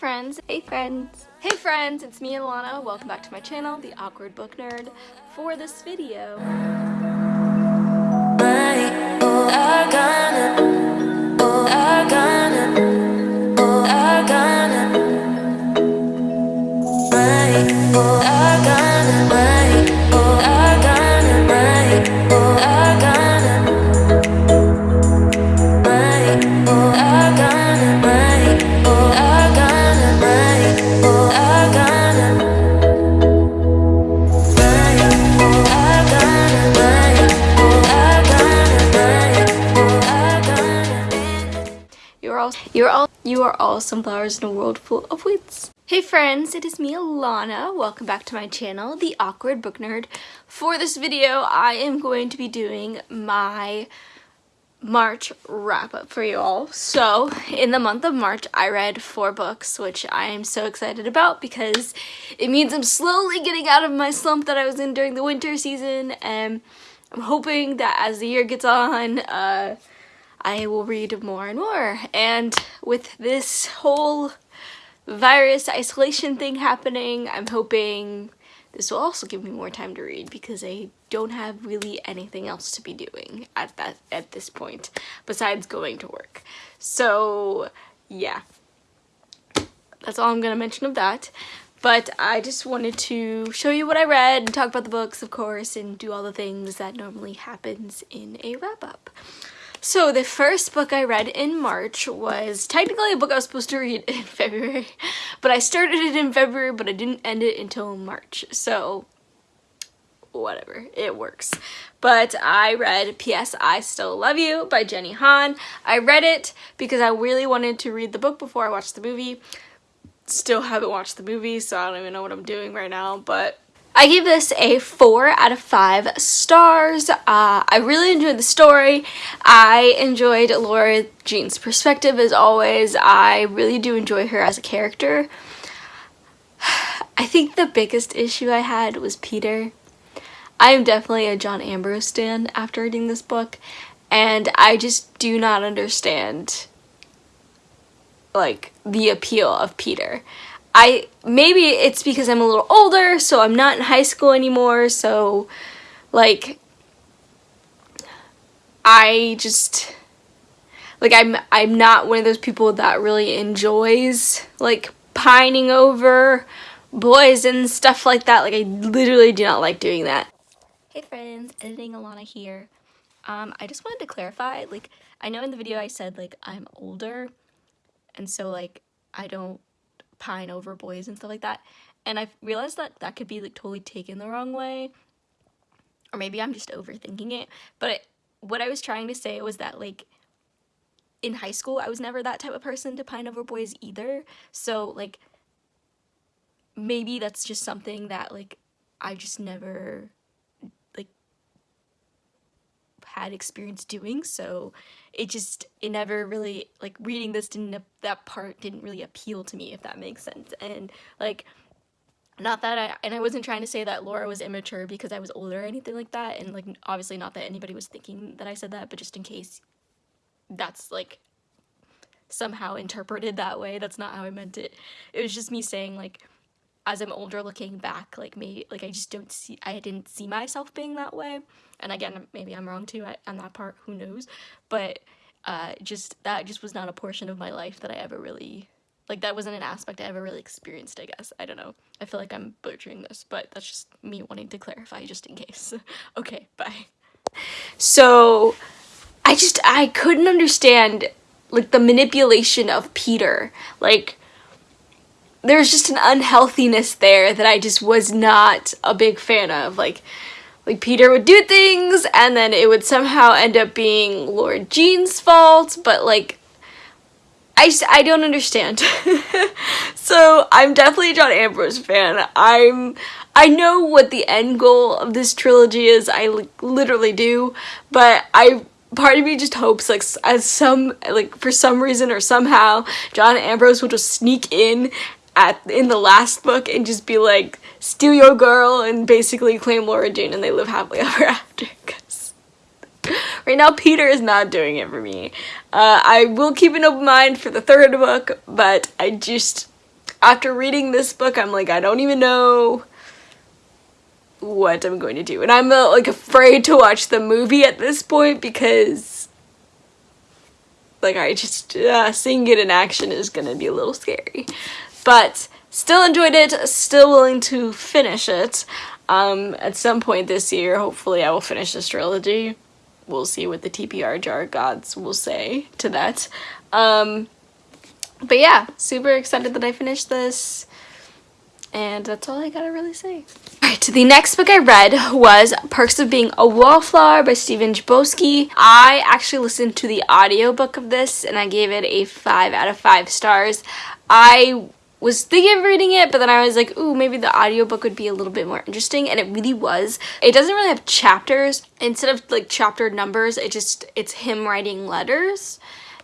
friends. Hey friends. Hey friends, it's me Alana. Welcome back to my channel, The Awkward Book Nerd. For this video, sunflowers in a world full of weeds. Hey friends, it is me Alana. Welcome back to my channel, The Awkward Book Nerd. For this video, I am going to be doing my March wrap up for you all. So, in the month of March, I read four books, which I am so excited about because it means I'm slowly getting out of my slump that I was in during the winter season and I'm hoping that as the year gets on, uh, I will read more and more. And with this whole virus isolation thing happening, I'm hoping this will also give me more time to read because I don't have really anything else to be doing at that at this point besides going to work. So yeah, that's all I'm gonna mention of that. But I just wanted to show you what I read and talk about the books, of course, and do all the things that normally happens in a wrap-up. So the first book I read in March was technically a book I was supposed to read in February, but I started it in February, but I didn't end it until March. So whatever, it works. But I read P.S. I Still Love You by Jenny Han. I read it because I really wanted to read the book before I watched the movie. Still haven't watched the movie, so I don't even know what I'm doing right now, but I gave this a 4 out of 5 stars. Uh, I really enjoyed the story. I enjoyed Lara Jean's perspective as always. I really do enjoy her as a character. I think the biggest issue I had was Peter. I am definitely a John Ambrose stan after reading this book and I just do not understand like the appeal of Peter. I maybe it's because I'm a little older, so I'm not in high school anymore, so like I just like I'm I'm not one of those people that really enjoys like pining over boys and stuff like that. Like I literally do not like doing that. Hey friends, editing Alana here. Um, I just wanted to clarify, like I know in the video I said like I'm older and so like I don't pine over boys and stuff like that. And I realized that that could be like totally taken the wrong way. Or maybe I'm just overthinking it. But what I was trying to say was that like in high school, I was never that type of person to pine over boys either. So like maybe that's just something that like I just never had experience doing so it just it never really like reading this didn't that part didn't really appeal to me if that makes sense. And like not that I and I wasn't trying to say that Lara was immature because I was older or anything like that and like obviously not that anybody was thinking that I said that but just in case that's like somehow interpreted that way that's not how I meant it. It was just me saying like as I'm older looking back, like maybe like I just don't see I didn't see myself being that way. And again, maybe I'm wrong too on that part, who knows. But uh just that just was not a portion of my life that I ever really like that wasn't an aspect I ever really experienced, I guess. I don't know. I feel like I'm butchering this, but that's just me wanting to clarify just in case. okay, bye. So I just I couldn't understand like the manipulation of Peter. Like there's just an unhealthiness there that I just was not a big fan of. Like, like Peter would do things and then it would somehow end up being Lara Jean's fault, but like, I just, I don't understand. so I'm definitely a John Ambrose fan. I'm, I know what the end goal of this trilogy is. I literally do, but I part of me just hopes like as some like for some reason or somehow John Ambrose will just sneak in at in the last book and just be like steal your girl and basically claim Lara Jean and they live happily ever after because right now Peter is not doing it for me. Uh, I will keep an open mind for the third book but I just after reading this book, I'm like, I don't even know what I'm going to do. And I'm uh, like afraid to watch the movie at this point because like I just uh, seeing it in action is gonna be a little scary. But still enjoyed it, still willing to finish it. Um, at some point this year, hopefully I will finish this trilogy. We'll see what the TBR jar gods will say to that. Um, but yeah, super excited that I finished this. And that's all I gotta really say. Alright, the next book I read was Perks of Being a Wallflower by Stephen Chbosky. I actually listened to the audiobook of this and I gave it a 5 out of 5 stars. I was thinking of reading it, but then I was like, ooh, maybe the audiobook would be a little bit more interesting, and it really was. It doesn't really have chapters. Instead of like chapter numbers, it just, it's him writing letters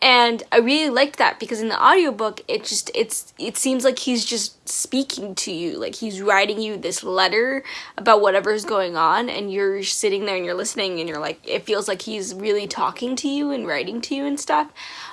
and I really liked that because in the audiobook it just it's it seems like he's just speaking to you like he's writing you this letter about whatever's going on and you're sitting there and you're listening and you're like it feels like he's really talking to you and writing to you and stuff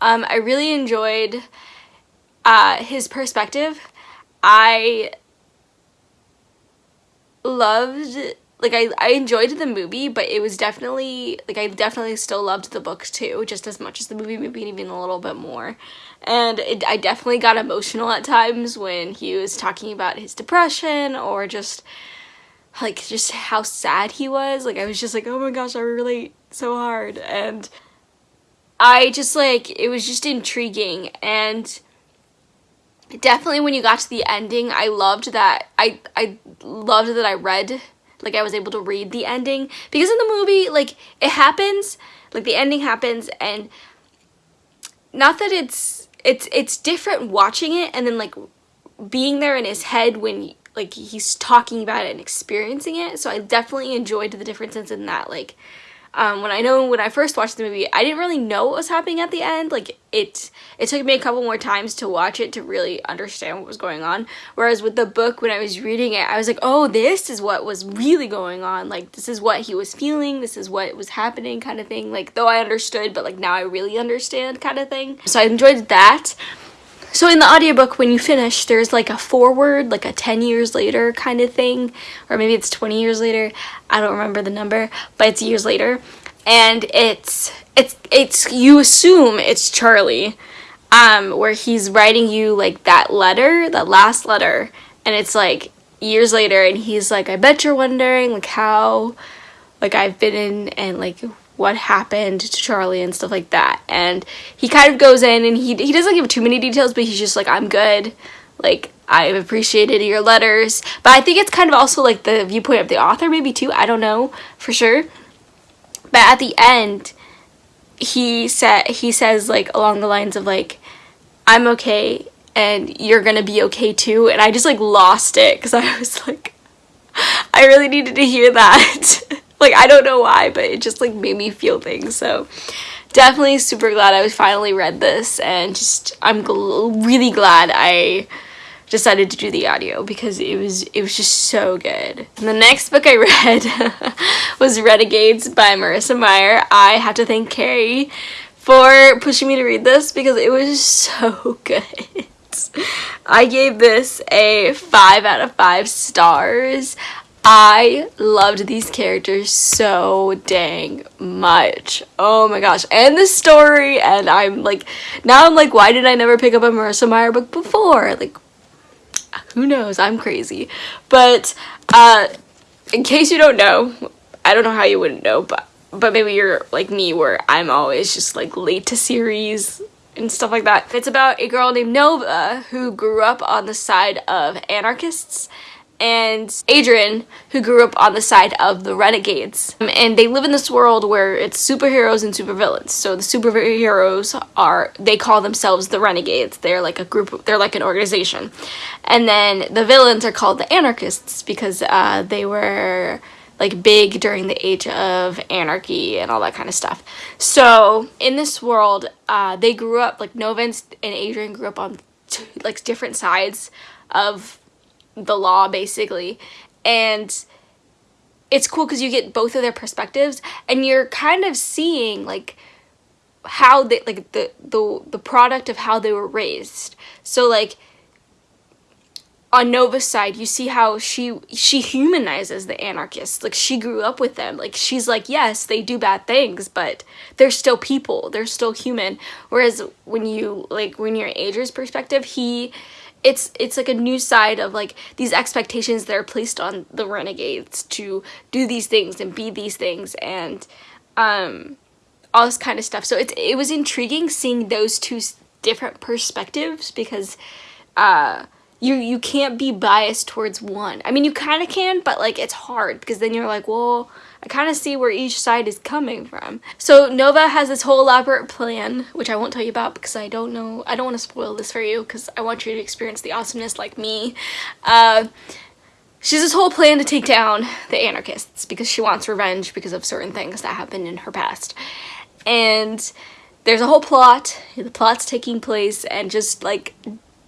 um, I really enjoyed uh, his perspective I loved like I, I enjoyed the movie but it was definitely like I definitely still loved the book too just as much as the movie maybe even a little bit more. And it, I definitely got emotional at times when he was talking about his depression or just like just how sad he was. Like I was just like oh my gosh I relate so hard. And I just like it was just intriguing. And definitely when you got to the ending I loved that I I loved that I read like I was able to read the ending. Because in the movie like it happens like the ending happens and not that it's it's it's different watching it and then like being there in his head when like he's talking about it and experiencing it. So I definitely enjoyed the differences in that like um, when I know when I first watched the movie, I didn't really know what was happening at the end. Like it, it took me a couple more times to watch it to really understand what was going on. Whereas with the book, when I was reading it, I was like, oh, this is what was really going on. Like this is what he was feeling. This is what was happening, kind of thing. Like though I understood, but like now I really understand, kind of thing. So I enjoyed that. So in the audiobook, when you finish, there's like a forward, like a 10 years later kind of thing, or maybe it's 20 years later. I don't remember the number, but it's years later. And it's, it's, it's, you assume it's Charlie, um, where he's writing you like that letter, that last letter, and it's like years later, and he's like, I bet you're wondering like how, like I've been in and like what happened to Charlie and stuff like that. And he kind of goes in and he, he doesn't give too many details, but he's just like, I'm good. Like, I've appreciated your letters. But I think it's kind of also like the viewpoint of the author, maybe too. I don't know for sure. But at the end, he said he says like along the lines of like, I'm okay and you're gonna be okay too. And I just like lost it because I was like, I really needed to hear that. like I don't know why but it just like made me feel things so definitely super glad I finally read this and just I'm gl really glad I decided to do the audio because it was it was just so good. And the next book I read was Renegades by Marissa Meyer. I have to thank Carrie for pushing me to read this because it was so good. I gave this a 5 out of 5 stars. I loved these characters so dang much. Oh my gosh. And the story. And I'm like, now I'm like, why did I never pick up a Marissa Meyer book before? Like, who knows? I'm crazy. But, uh, in case you don't know, I don't know how you wouldn't know, but, but maybe you're like me where I'm always just like late to series and stuff like that. It's about a girl named Nova who grew up on the side of anarchists and Adrian, who grew up on the side of the Renegades. And they live in this world where it's superheroes and supervillains. So the superheroes are, they call themselves the Renegades. They're like a group, they're like an organization. And then the villains are called the Anarchists because uh, they were like big during the age of anarchy and all that kind of stuff. So in this world, uh, they grew up, like Nova and Adrian grew up on like different sides of the law basically and it's cool because you get both of their perspectives and you're kind of seeing like how they like the the the product of how they were raised so like on Nova's side, you see how she she humanizes the anarchists. Like she grew up with them. Like she's like, yes, they do bad things, but they're still people. They're still human. Whereas when you like when you're Adria's perspective, he it's it's like a new side of like these expectations that are placed on the renegades to do these things and be these things and um all this kind of stuff. So it's it was intriguing seeing those two different perspectives because uh you you can't be biased towards one. I mean, you kind of can, but like it's hard because then you're like, well, I kind of see where each side is coming from. So Nova has this whole elaborate plan, which I won't tell you about because I don't know. I don't want to spoil this for you because I want you to experience the awesomeness like me. Uh, she has this whole plan to take down the anarchists because she wants revenge because of certain things that happened in her past. And there's a whole plot. The plot's taking place and just like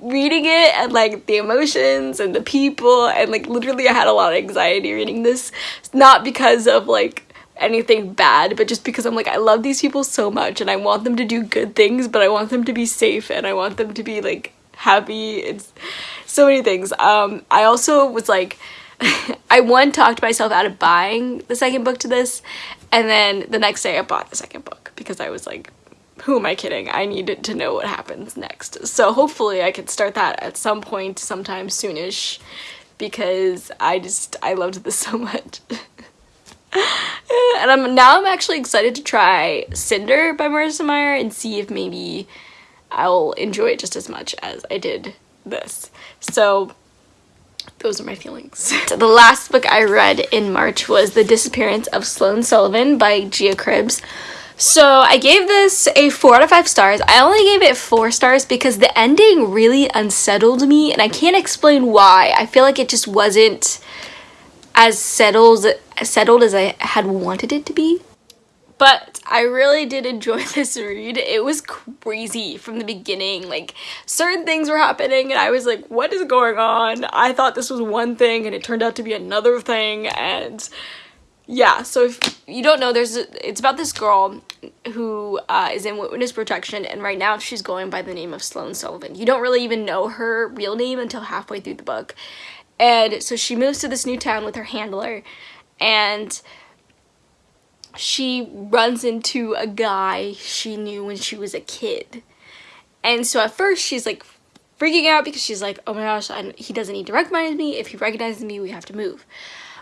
reading it and like the emotions and the people. And like literally I had a lot of anxiety reading this not because of like anything bad but just because I'm like I love these people so much and I want them to do good things but I want them to be safe and I want them to be like happy. It's so many things. Um I also was like I one talked myself out of buying the second book to this and then the next day I bought the second book because I was like who am I kidding? I needed to know what happens next. So hopefully I can start that at some point sometime soonish because I just, I loved this so much. and I'm now I'm actually excited to try Cinder by Marissa Meyer and see if maybe I'll enjoy it just as much as I did this. So those are my feelings. so the last book I read in March was The Disappearance of Sloane Sullivan by Gia Cribbs. So I gave this a 4 out of 5 stars. I only gave it 4 stars because the ending really unsettled me and I can't explain why. I feel like it just wasn't as settled, settled as I had wanted it to be. But I really did enjoy this read. It was crazy from the beginning. Like, certain things were happening and I was like, what is going on? I thought this was one thing and it turned out to be another thing and yeah so if you don't know there's a, it's about this girl who uh, is in witness protection and right now she's going by the name of Sloane Sullivan. You don't really even know her real name until halfway through the book. And so she moves to this new town with her handler and she runs into a guy she knew when she was a kid. And so at first she's like freaking out because she's like oh my gosh I, he doesn't need to recognize me. If he recognizes me we have to move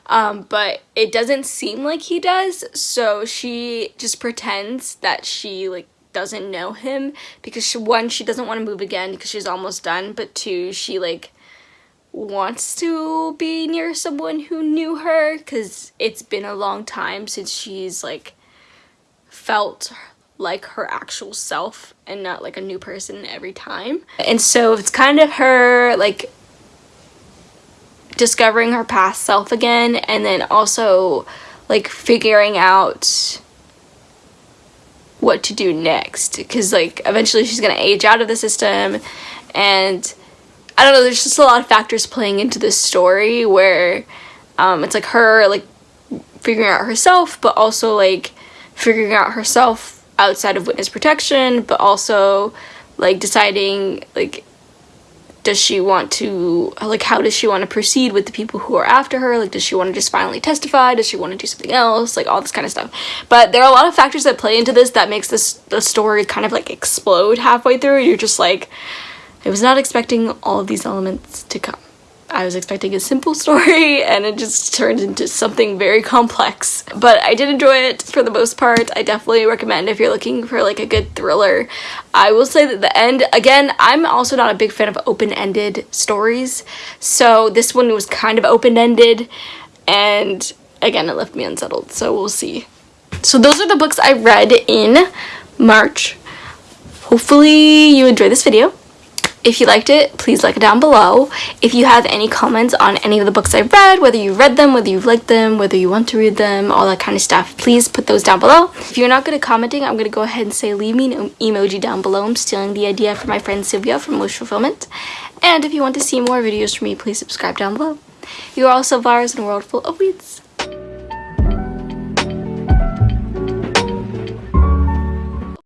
um, but it doesn't seem like he does so she just pretends that she like doesn't know him because she, one she doesn't want to move again because she's almost done but two she like wants to be near someone who knew her because it's been a long time since she's like felt like her actual self and not like a new person every time. And so it's kind of her like discovering her past self again and then also like figuring out what to do next. Because like eventually she's gonna age out of the system and I don't know there's just a lot of factors playing into this story where um, it's like her like figuring out herself but also like figuring out herself outside of witness protection but also like deciding like does she want to like how does she want to proceed with the people who are after her? Like does she want to just finally testify? Does she want to do something else? Like all this kind of stuff. But there are a lot of factors that play into this that makes this the story kind of like explode halfway through. You're just like i was not expecting all of these elements to come I was expecting a simple story and it just turned into something very complex. But I did enjoy it for the most part. I definitely recommend if you're looking for like a good thriller. I will say that the end, again, I'm also not a big fan of open-ended stories. So this one was kind of open-ended and again, it left me unsettled. So we'll see. So those are the books I read in March. Hopefully you enjoyed this video. If you liked it, please like it down below. If you have any comments on any of the books I've read, whether you've read them, whether you've liked them, whether you want to read them, all that kind of stuff, please put those down below. If you're not good at commenting, I'm going to go ahead and say leave me an emoji down below. I'm stealing the idea from my friend Sylvia from Wish Fulfillment. And if you want to see more videos from me, please subscribe down below. You are also Vars in a world full of weeds.